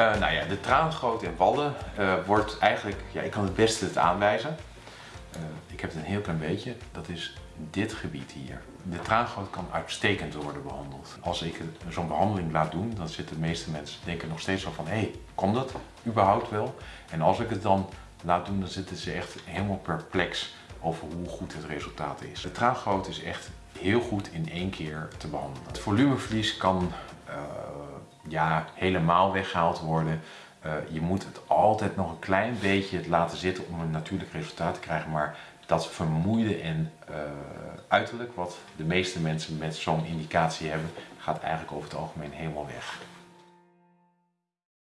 Uh, nou ja, de traangoot in Wallen uh, wordt eigenlijk, ja, ik kan het beste het aanwijzen. Uh, ik heb het een heel klein beetje, dat is dit gebied hier. De traangoot kan uitstekend worden behandeld. Als ik zo'n behandeling laat doen, dan zitten de meeste mensen denken nog steeds zo van, hé, hey, komt dat überhaupt wel? En als ik het dan laat doen, dan zitten ze echt helemaal perplex over hoe goed het resultaat is. De traangoot is echt heel goed in één keer te behandelen. Het volumeverlies kan ja, helemaal weggehaald worden. Uh, je moet het altijd nog een klein beetje laten zitten om een natuurlijk resultaat te krijgen. Maar dat vermoeide en uh, uiterlijk, wat de meeste mensen met zo'n indicatie hebben, gaat eigenlijk over het algemeen helemaal weg.